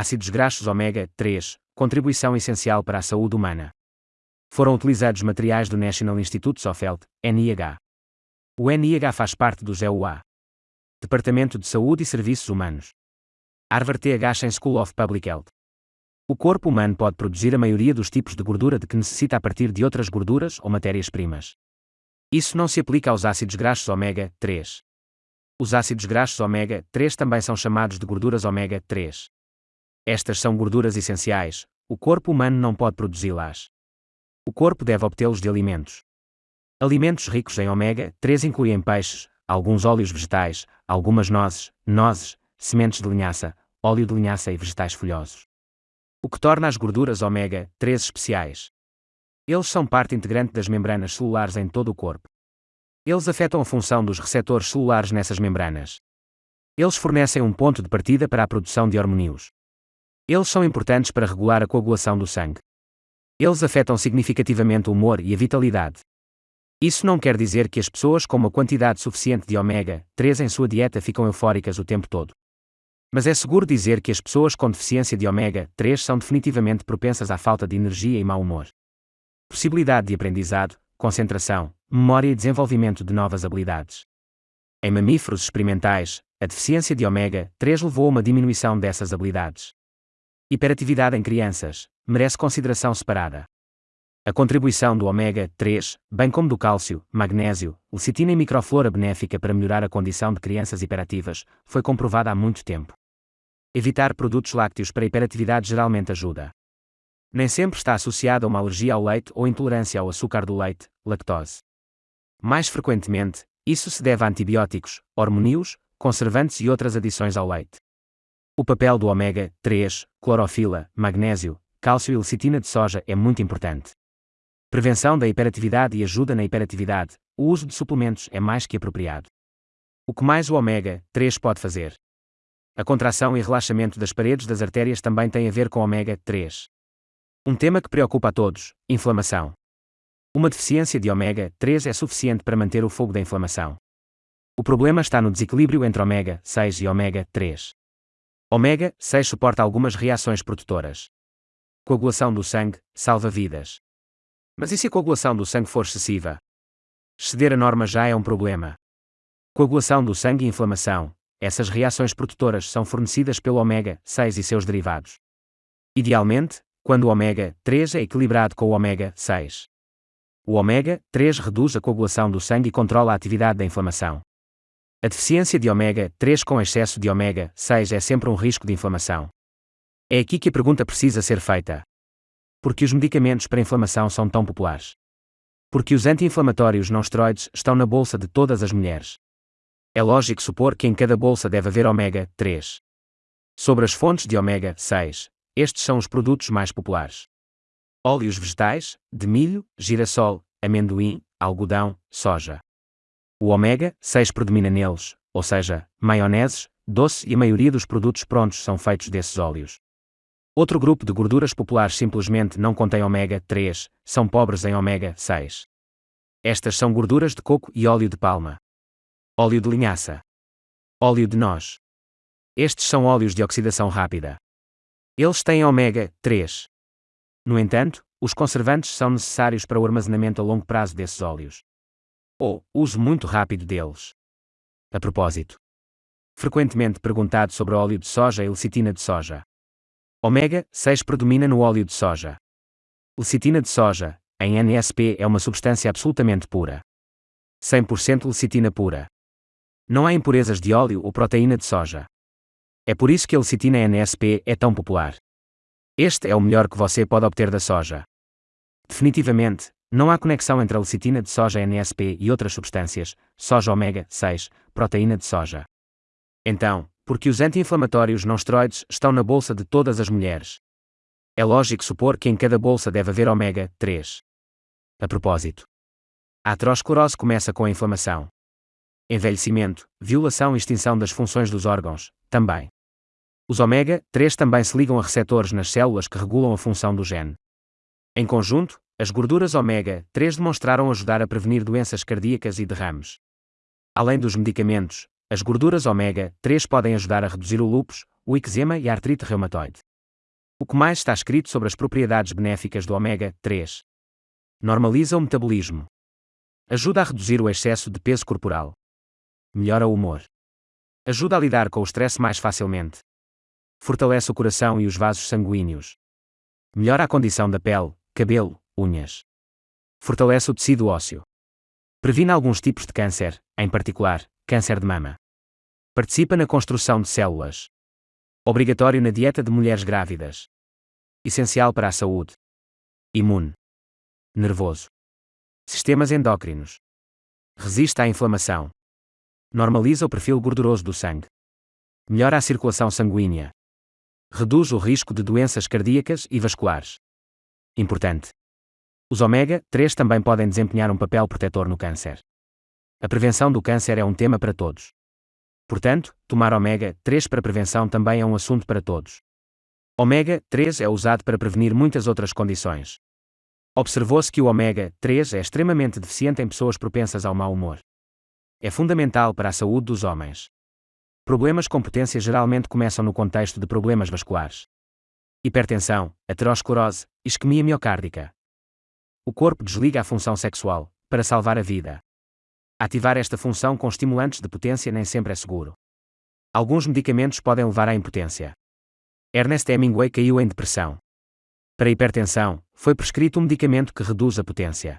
Ácidos graxos ômega 3, contribuição essencial para a saúde humana. Foram utilizados materiais do National Institute of Health, NIH. O NIH faz parte do GEUA. Departamento de Saúde e Serviços Humanos. Harvard TH School of Public Health. O corpo humano pode produzir a maioria dos tipos de gordura de que necessita a partir de outras gorduras ou matérias-primas. Isso não se aplica aos ácidos graxos ômega 3. Os ácidos graxos ômega 3 também são chamados de gorduras ômega 3. Estas são gorduras essenciais, o corpo humano não pode produzi-las. O corpo deve obtê-los de alimentos. Alimentos ricos em ômega 3 incluem peixes, alguns óleos vegetais, algumas nozes, nozes, sementes de linhaça, óleo de linhaça e vegetais folhosos. O que torna as gorduras ômega 3 especiais. Eles são parte integrante das membranas celulares em todo o corpo. Eles afetam a função dos receptores celulares nessas membranas. Eles fornecem um ponto de partida para a produção de hormônios. Eles são importantes para regular a coagulação do sangue. Eles afetam significativamente o humor e a vitalidade. Isso não quer dizer que as pessoas com uma quantidade suficiente de ômega 3 em sua dieta ficam eufóricas o tempo todo. Mas é seguro dizer que as pessoas com deficiência de ômega 3 são definitivamente propensas à falta de energia e mau humor. Possibilidade de aprendizado, concentração, memória e desenvolvimento de novas habilidades. Em mamíferos experimentais, a deficiência de ômega 3 levou a uma diminuição dessas habilidades. Hiperatividade em crianças merece consideração separada. A contribuição do ômega 3, bem como do cálcio, magnésio, lecitina e microflora benéfica para melhorar a condição de crianças hiperativas, foi comprovada há muito tempo. Evitar produtos lácteos para hiperatividade geralmente ajuda. Nem sempre está associada a uma alergia ao leite ou intolerância ao açúcar do leite, lactose. Mais frequentemente, isso se deve a antibióticos, hormônios, conservantes e outras adições ao leite. O papel do ômega 3, clorofila, magnésio, cálcio e lecitina de soja é muito importante. Prevenção da hiperatividade e ajuda na hiperatividade. O uso de suplementos é mais que apropriado. O que mais o ômega 3 pode fazer? A contração e relaxamento das paredes das artérias também tem a ver com ômega 3. Um tema que preocupa a todos: inflamação. Uma deficiência de ômega 3 é suficiente para manter o fogo da inflamação. O problema está no desequilíbrio entre ômega 6 e ômega 3. Ômega 6 suporta algumas reações protetoras. Coagulação do sangue salva vidas. Mas e se a coagulação do sangue for excessiva? Exceder a norma já é um problema. Coagulação do sangue e inflamação. Essas reações protetoras são fornecidas pelo ômega 6 e seus derivados. Idealmente, quando o ômega 3 é equilibrado com o ômega 6. O ômega 3 reduz a coagulação do sangue e controla a atividade da inflamação. A deficiência de ômega 3 com excesso de ômega 6 é sempre um risco de inflamação. É aqui que a pergunta precisa ser feita. Por que os medicamentos para inflamação são tão populares? Porque os anti-inflamatórios não esteroides estão na bolsa de todas as mulheres. É lógico supor que em cada bolsa deve haver ômega 3. Sobre as fontes de ômega 6, estes são os produtos mais populares: óleos vegetais, de milho, girassol, amendoim, algodão, soja. O ômega 6 predomina neles, ou seja, maioneses, doce e a maioria dos produtos prontos são feitos desses óleos. Outro grupo de gorduras populares simplesmente não contém ômega 3, são pobres em ômega 6. Estas são gorduras de coco e óleo de palma. Óleo de linhaça. Óleo de noz. Estes são óleos de oxidação rápida. Eles têm ômega 3. No entanto, os conservantes são necessários para o armazenamento a longo prazo desses óleos ou uso muito rápido deles. A propósito. Frequentemente perguntado sobre óleo de soja e lecitina de soja. Ômega 6 predomina no óleo de soja. Lecitina de soja, em NSP, é uma substância absolutamente pura. 100% lecitina pura. Não há impurezas de óleo ou proteína de soja. É por isso que a lecitina NSP é tão popular. Este é o melhor que você pode obter da soja. Definitivamente, não há conexão entre a lecitina de soja NSP e outras substâncias, soja ômega 6, proteína de soja. Então, por que os anti-inflamatórios não esteroides estão na bolsa de todas as mulheres? É lógico supor que em cada bolsa deve haver ômega 3. A propósito, a aterosclerose começa com a inflamação. Envelhecimento, violação e extinção das funções dos órgãos, também. Os ômega 3 também se ligam a receptores nas células que regulam a função do gene. Em conjunto, as gorduras ômega 3 demonstraram ajudar a prevenir doenças cardíacas e derrames. Além dos medicamentos, as gorduras ômega 3 podem ajudar a reduzir o lúpus, o eczema e a artrite reumatoide. O que mais está escrito sobre as propriedades benéficas do ômega 3? Normaliza o metabolismo. Ajuda a reduzir o excesso de peso corporal. Melhora o humor. Ajuda a lidar com o estresse mais facilmente. Fortalece o coração e os vasos sanguíneos. Melhora a condição da pele, cabelo, unhas. Fortalece o tecido ósseo. Previne alguns tipos de câncer, em particular, câncer de mama. Participa na construção de células. Obrigatório na dieta de mulheres grávidas. Essencial para a saúde. Imune. Nervoso. Sistemas endócrinos. Resiste à inflamação. Normaliza o perfil gorduroso do sangue. Melhora a circulação sanguínea. Reduz o risco de doenças cardíacas e vasculares. Importante. Os ômega 3 também podem desempenhar um papel protetor no câncer. A prevenção do câncer é um tema para todos. Portanto, tomar ômega 3 para prevenção também é um assunto para todos. Ômega 3 é usado para prevenir muitas outras condições. Observou-se que o ômega 3 é extremamente deficiente em pessoas propensas ao mau humor. É fundamental para a saúde dos homens. Problemas com potência geralmente começam no contexto de problemas vasculares. Hipertensão, aterosclerose, isquemia miocárdica. O corpo desliga a função sexual, para salvar a vida. Ativar esta função com estimulantes de potência nem sempre é seguro. Alguns medicamentos podem levar à impotência. Ernest Hemingway caiu em depressão. Para hipertensão, foi prescrito um medicamento que reduz a potência.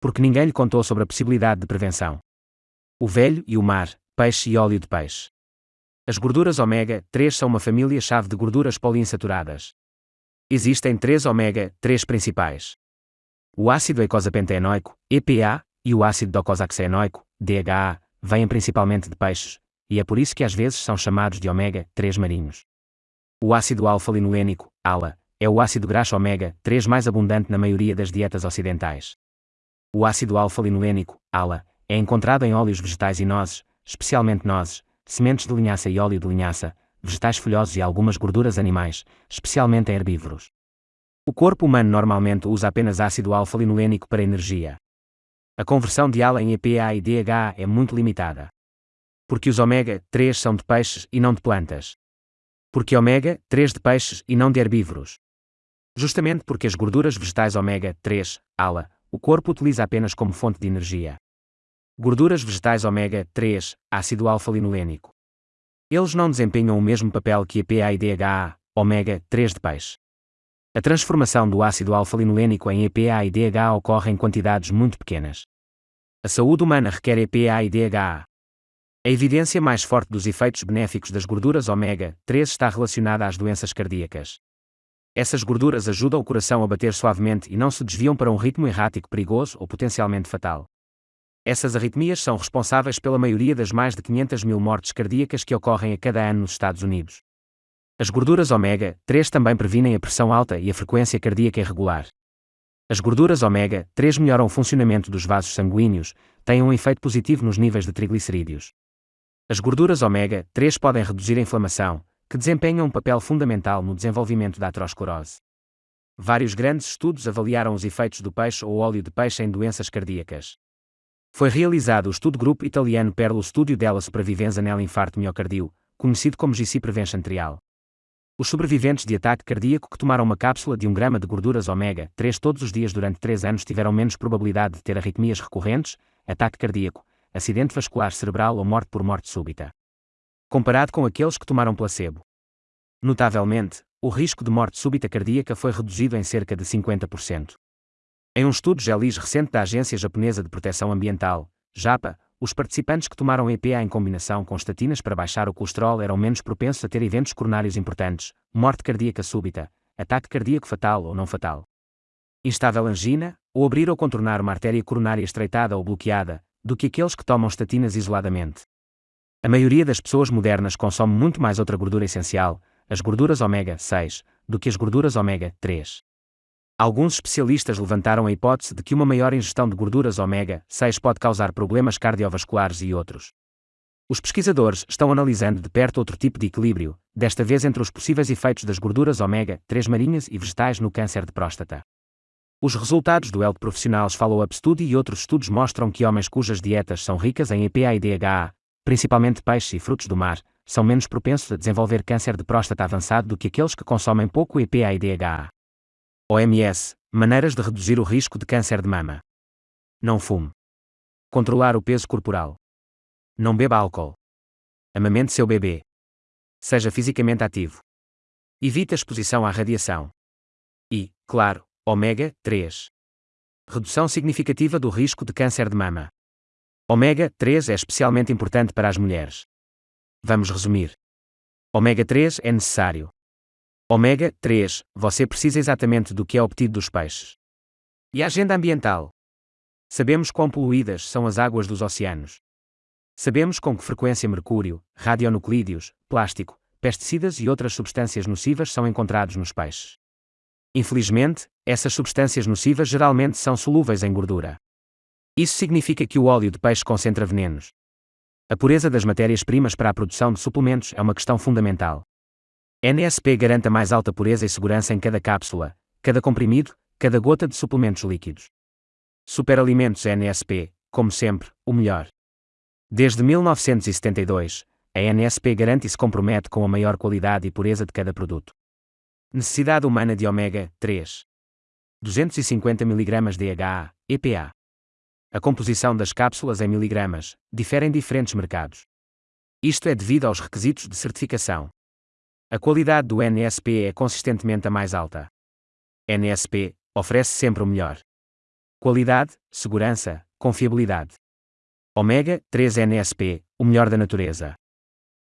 Porque ninguém lhe contou sobre a possibilidade de prevenção. O velho e o mar, peixe e óleo de peixe. As gorduras ômega 3 são uma família-chave de gorduras poliinsaturadas. Existem três ômega 3 principais. O ácido eicosapentaenoico, EPA, e o ácido docosahexaenoico, DHA, vêm principalmente de peixes, e é por isso que às vezes são chamados de ômega 3 marinhos. O ácido alfa-linolênico, ALA, é o ácido graxo ômega 3 mais abundante na maioria das dietas ocidentais. O ácido alfa-linolênico, ALA, é encontrado em óleos vegetais e nozes, especialmente nozes, sementes de linhaça e óleo de linhaça, vegetais folhosos e algumas gorduras animais, especialmente em herbívoros. O corpo humano normalmente usa apenas ácido alfa-linolênico para energia. A conversão de ALA em EPA e DHA é muito limitada. Porque os ômega 3 são de peixes e não de plantas. Porque ômega 3 de peixes e não de herbívoros. Justamente porque as gorduras vegetais ômega 3, ALA, o corpo utiliza apenas como fonte de energia. Gorduras vegetais ômega 3, ácido alfa-linolênico. Eles não desempenham o mesmo papel que EPA e DHA, ômega 3 de peixe. A transformação do ácido alfa-linolênico em EPA e DHA ocorre em quantidades muito pequenas. A saúde humana requer EPA e DHA. A evidência mais forte dos efeitos benéficos das gorduras ômega 3 está relacionada às doenças cardíacas. Essas gorduras ajudam o coração a bater suavemente e não se desviam para um ritmo errático perigoso ou potencialmente fatal. Essas arritmias são responsáveis pela maioria das mais de 500 mil mortes cardíacas que ocorrem a cada ano nos Estados Unidos. As gorduras ômega 3 também previnem a pressão alta e a frequência cardíaca irregular. As gorduras ômega 3 melhoram o funcionamento dos vasos sanguíneos, têm um efeito positivo nos níveis de triglicerídeos. As gorduras ômega 3 podem reduzir a inflamação, que desempenham um papel fundamental no desenvolvimento da aterosclerose. Vários grandes estudos avaliaram os efeitos do peixe ou óleo de peixe em doenças cardíacas. Foi realizado o estudo grupo italiano per lo studio della sopravvivenza nell'infarto miocardio, conhecido como GC Prevention Trial. Os sobreviventes de ataque cardíaco que tomaram uma cápsula de 1 grama de gorduras ômega 3 todos os dias durante 3 anos tiveram menos probabilidade de ter arritmias recorrentes, ataque cardíaco, acidente vascular cerebral ou morte por morte súbita. Comparado com aqueles que tomaram placebo. Notavelmente, o risco de morte súbita cardíaca foi reduzido em cerca de 50%. Em um estudo GELIS recente da Agência Japonesa de Proteção Ambiental, JAPA, os participantes que tomaram EPA em combinação com estatinas para baixar o colesterol eram menos propensos a ter eventos coronários importantes, morte cardíaca súbita, ataque cardíaco fatal ou não fatal. Instável angina, ou abrir ou contornar uma artéria coronária estreitada ou bloqueada, do que aqueles que tomam estatinas isoladamente. A maioria das pessoas modernas consome muito mais outra gordura essencial, as gorduras ômega 6, do que as gorduras ômega 3. Alguns especialistas levantaram a hipótese de que uma maior ingestão de gorduras ômega 6 pode causar problemas cardiovasculares e outros. Os pesquisadores estão analisando de perto outro tipo de equilíbrio, desta vez entre os possíveis efeitos das gorduras ômega 3 marinhas e vegetais no câncer de próstata. Os resultados do Health Profissionals Follow-up Study e outros estudos mostram que homens cujas dietas são ricas em EPA e DHA, principalmente peixes e frutos do mar, são menos propensos a desenvolver câncer de próstata avançado do que aqueles que consomem pouco EPA e DHA. OMS Maneiras de reduzir o risco de câncer de mama. Não fume. Controlar o peso corporal. Não beba álcool. Amamente seu bebê. Seja fisicamente ativo. Evite a exposição à radiação. E, claro, ômega 3. Redução significativa do risco de câncer de mama. Ômega 3 é especialmente importante para as mulheres. Vamos resumir. Ômega 3 é necessário. Ômega 3, você precisa exatamente do que é obtido dos peixes. E a agenda ambiental? Sabemos quão poluídas são as águas dos oceanos. Sabemos com que frequência mercúrio, radionuclídeos, plástico, pesticidas e outras substâncias nocivas são encontrados nos peixes. Infelizmente, essas substâncias nocivas geralmente são solúveis em gordura. Isso significa que o óleo de peixe concentra venenos. A pureza das matérias-primas para a produção de suplementos é uma questão fundamental. NSP garante a mais alta pureza e segurança em cada cápsula, cada comprimido, cada gota de suplementos líquidos. Superalimentos NSP, como sempre, o melhor. Desde 1972, a NSP garante e se compromete com a maior qualidade e pureza de cada produto. Necessidade humana de ômega 3. 250 mg DHA, EPA. A composição das cápsulas em miligramas difere em diferentes mercados. Isto é devido aos requisitos de certificação. A qualidade do NSP é consistentemente a mais alta. NSP oferece sempre o melhor. Qualidade, segurança, confiabilidade. Ômega 3 NSP, o melhor da natureza.